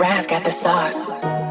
Rav got the sauce.